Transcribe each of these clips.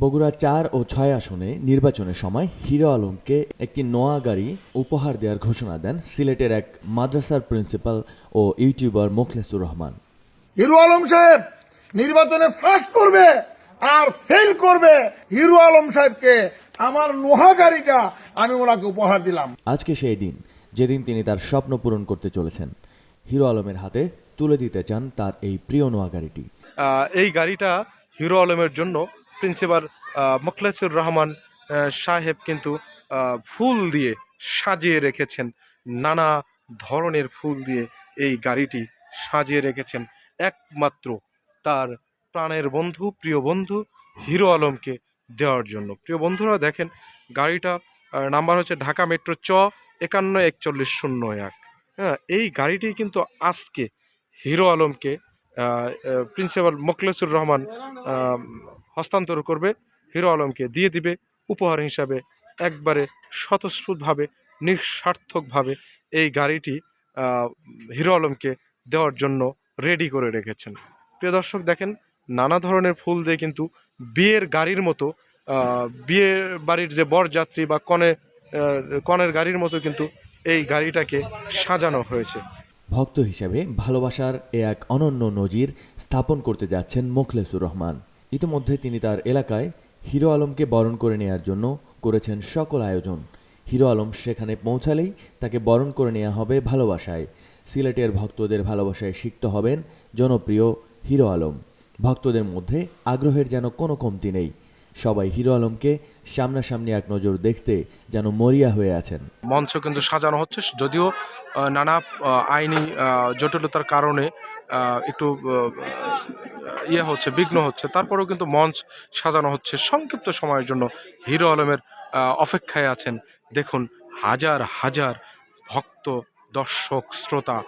বগুড়া চার ও ছয় আসনে নির্বাচনের সময় হিরো আলমকে একটি নোয়া গাড়ি উপহার দেওয়ার ঘোষণা দেন সিলেটের এক মাদ্রাসার প্রিন্সিপাল ও ইউটিউবার মোখলেসুর রহমান। হিরো আলম সাহেব নির্বাচনে ফার্স্ট করবে আর ফেল করবে হিরো আলম সাহেবকে। আমার নোহা গাড়িটা আমি ওনাকে উপহার দিলাম। আজকে সেই দিন যেদিন তিনি তার স্বপ্ন পূরণ করতে চলেছেন। হিরো আলমের হাতে তুলে দিতে চান তার এই প্রিয় নোয়া গাড়িটি। এই গাড়িটা হিরো আলমের জন্য প্রিন্সিপাল মোখলেসুর রহমান সাহেব কিন্তু ফুল দিয়ে সাজিয়ে রেখেছেন। নানা ধরনের ফুল দিয়ে এই গাড়িটি সাজিয়ে রেখেছেন। একমাত্র তার প্রাণের বন্ধু, প্রিয় বন্ধু হিরো আলমকে দেওয়ার জন্য। প্রিয় বন্ধুরা, দেখেন, গাড়িটা নাম্বার হচ্ছে ঢাকা মেট্রো চ একান্ন একচল্লিশ শূন্য এক। হ্যাঁ এই গাড়িটি কিন্তু আজকে হিরো আলমকে প্রিন্সিপাল মোখলেসুর রহমান হস্তান্তর করবে, হিরো আলমকে দিয়ে দিবে, উপহার হিসাবে একবারে স্বতঃস্ফূর্তভাবে, নিঃস্বার্থকভাবে এই গাড়িটি হিরো আলমকে দেওয়ার জন্য রেডি করে রেখেছেন। প্রিয় দর্শক, দেখেন নানা ধরনের ফুল দিয়ে কিন্তু বিয়ের গাড়ির মতো বিয়ে বাড়ির যে বরযাত্রী বা কনে কনের গাড়ির মতো কিন্তু এই গাড়িটাকে সাজানো হয়েছে। ভক্ত হিসেবে ভালোবাসার এ এক অনন্য নজির স্থাপন করতে যাচ্ছেন মোখলেসুর রহমান। ইতিমধ্যে তিনি তার এলাকায় হিরো আলমকে বরণ করে নেয়ার জন্য করেছেন সকল আয়োজন। হিরো আলম সেখানে পৌঁছালেই তাকে বরণ করে নেওয়া হবে ভালোবাসায়। সিলেটের ভক্তদের ভালোবাসায় সিক্ত হবেন জনপ্রিয় হিরো আলম। ভক্তদের মধ্যে আগ্রহের যেন কোনো কমতি নেই। সবাই হিরো আলমকে সামনাসামনি এক নজর দেখতে যেন মরিয়া হয়ে আছেন। মঞ্চ কিন্তু সাজানো হচ্ছে, যদিও নানা আইনি জটিলতার কারণে একটু ইয়ে হচ্ছে, বিঘ্ন হচ্ছে। তারপরেও কিন্তু মঞ্চ সাজানো হচ্ছে সংক্ষিপ্ত সময়ের জন্য। হিরো আলমের অপেক্ষায় আছেন। দেখুন, হাজার হাজার ভক্ত, দর্শক, শ্রোতা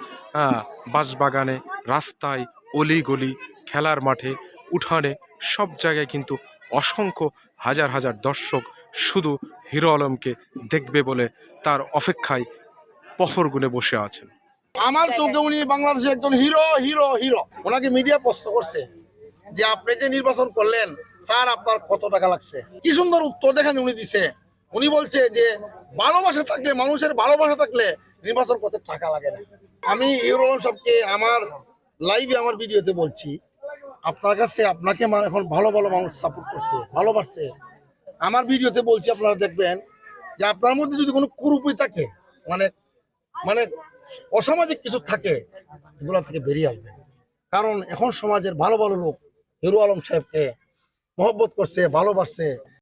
বাঁশবাগানে, রাস্তায়, অলিগলি, খেলার মাঠে, উঠানে, সব জায়গায় কিন্তু অসংখ্য হাজার হাজার দর্শক শুধু হিরো আলমকে দেখবে বলে তার অপেক্ষায় পহর গুনে বসে আছেন। আমার চোখে উনি বাংলাদেশের একজন হিরো হিরো হিরো। ওনাকে মিডিয়া প্রশ্ন করছে। যে আপনি যে নির্বাচন করলেন, স্যার আপনার কত টাকা লাগছে? কি সুন্দর উত্তর দেখেন উনি দিছে। উনি বলছে যে, ভালোবাসা থাকলে, মানুষের ভালোবাসা থাকলে নির্বাচন করতে টাকা লাগে না। আমি হিরো আলম সাহেবকে আমার লাইভে আমার ভিডিওতে বলছি, আপনার কাছে আপনাকে এখন ভালো ভালো মানুষ সাপোর্ট করছে, ভালোবাসছে। আমার ভিডিওতে বলছি, আপনারা দেখবেন যে আপনার মধ্যে যদি কোনো কুরুপি থাকে মানে মানে অসামাজিক কিছু থাকে, এগুলো থেকে বেরিয়ে আসবে। কারণ এখন সমাজের ভালো ভালো লোক হিরো আলম সাহেবকে মহব্বত করছে ভালোবাসছে।